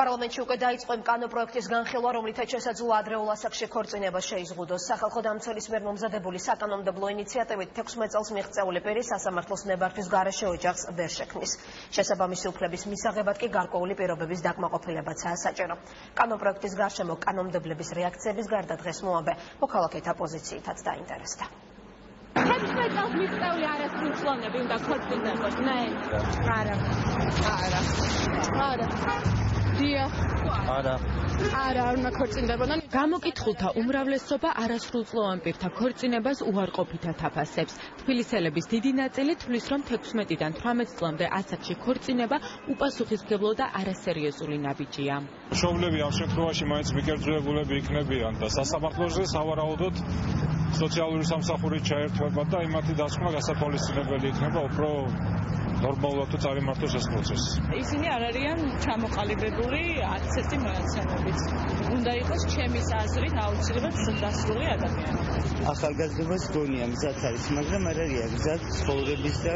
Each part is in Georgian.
პარლამენტში უკვე დაიწყო იმ კანო პროექტის განხილვა, რომლითაც შესაძლოა ადრეულ ასაკში ქორწინება შეიზღუდოს. სახალხო დამცველის მიერ მომზადებული საკანონმდებლო ინიციატივით 16 წელს მიღწეული პირი სასამართლოს ნებართვის გარეშე ოჯახს ვერ შექმნის. შესაბამისი უფლების მისაღებად კი გარკვეული პირობების დაკმაყოფილებაცაა საჭირო. კანო პროექტის გარშემო კანონმდებლების რეაქციების გარდა დღეს მოამბე მოქალაქეთა პოზიციითაც დაინტერესდა. მიწეული არასდროს ფლონები უნდა ქორწინებოს მე არა არა არა დიახ. არა. არა, არ უნდა ქორწინდებოდან. გამოკითხულთა უმრავლესობა არასრულწლოვან პირთა ქორწინებას უარყოფითად აფასებს. თბილისელების დიდი ნაწილი თვლის, რომ 16-დან 18 წლამდე ასაკში ქორწინება უპასუხისმგებლო და არასერიოზული ნაბიჯია. მშობლები ამ შემთხვევაში მაინც მიკერძოებულები იქნებიან და სასამართლოზე სავარაუდოდ სოციალური სამსახური ჩაერთვება და იმათი დასკვნა გასათვალისწინებელი იქნება უფრო ნორმალურად თუ წარიმართოს ეს პროცესი. ისინი არ არიან ჩამოყალიბებული აცეთი მონაცემებით. უნდა იყოს ჩემი აზრით აუცილებლად დასრული ადამიანი. ახალგაზრდობას გონია მზად არის, მაგრამ არ არის მზად ცხოვრების და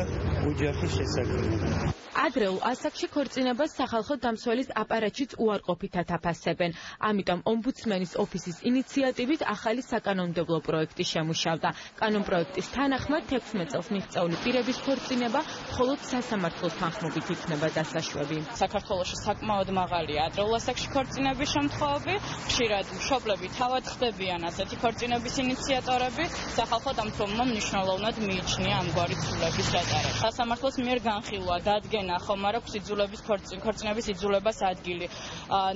ოჯახის შესაძლებლობა. ადრეულ ასაკში ქორწინებას სახალხო დამცველის აპარატშიც უარყოფითად აფასებენ. ამიტომ ომბუდსმენის ოფისის ინიციატივით ახალი საკანონმდებლო პროექტი შემუშავდა. კანონპროექტის თანახმად 16 წელს მიღწეული პირების ქორწინება მხოლოდ სასამართლოს თანხმობით იქნება დასაშვები. საქართველოში საკმაოდ მაღალია ადრეულ ასაკში ქორწინების შემთხვევები. ხშირად მშობლები თავად ხდებიან ასეთი ქორწინების ინიციატორები. სახალხო დამცველმა მნიშვნელოვნად მიიჩნია ამგვარი ცვლილების გატარება. სასამართლოს მიერ განხილვა დადგენა ხომ არ აქვს იძულების ქორწინების იძულებას ადგილი.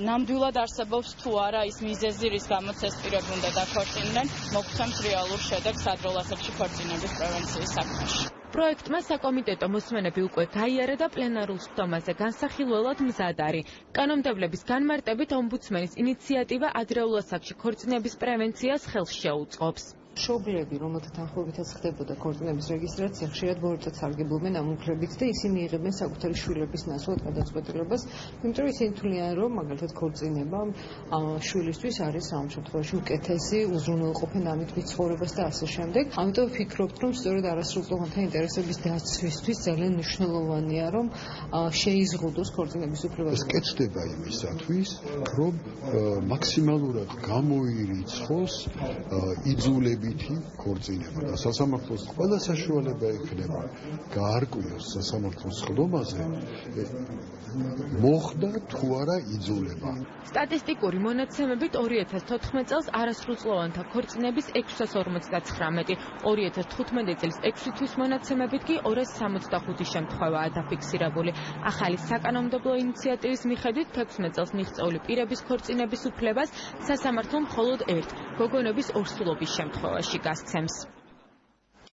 ნამდვილად არსებობს თუ არა ის მიზეზი, რის გამოც ეს პირები უნდა დაქორწინდნენ, მოგცემს რეალურ შედეგს ადრეულ ასაკში ქორწინების პრევენციის საქმეში. პროექტმა საკომიტეტო მოსმენები უკვე გაიარა და პლენარულ სხდომაზე განსახილველად მზად არის. კანონმდებლების განმარტებით ომბუდსმენის ინიციატივა ადრეულ ასაკში ქორწინების პრევენციას ხელს შეუწყობს. მშობლები, რომელთა თანხმობითაც ხდებოდა ქორწინების რეგისტრაცია, ხშირად ბოროტად სარგებლობენ ამ უფლებით და ისინი იღებენ საკუთარი შვილების ნაცვლად გადაწყვეტილებას, იმიტომ რომ ისინი თვლიან, რომ მაგალითად ქორწინება შვილისთვის არის ამ შემთხვევაში უკეთესი, უზრუნველყოფენ ამით მიცხოვრებას და ასე შემდეგ. ამიტომ ვფიქრობთ, რომ სწორედ არასრულწლოვანთა ინტერესების დაცვისთვის ძალიან მნიშვნელოვანია, რომ შეიზღუდოს ქორწინების უფლება. ეს კეთდება იმისათვის, რომ მაქსიმალურად გამოირიცხოს იძულები დადებითი ქორწინება და სასამართლოს ყველა საშუალება ექნება გაარკვიოს სასამართლოს ხდომაზე მოხდა თუ არა იძულება. სტატისტიკური მონაცემებით 2014 წელს არასრულწლოვანთა ქორწინების 659, 2015 წელს 6 თვის მონაცემებით კი 265 შემთხვევაა დაფიქსირებული. ახალი საკანონმდებლო ინიციატივის მიხედვით 16 წელს მიღწეული პირების ქორწინების უფლებას სასამართლომ მხოლოდ ერთ გოგონების ორსულობის შემთხვევაში გასცემს.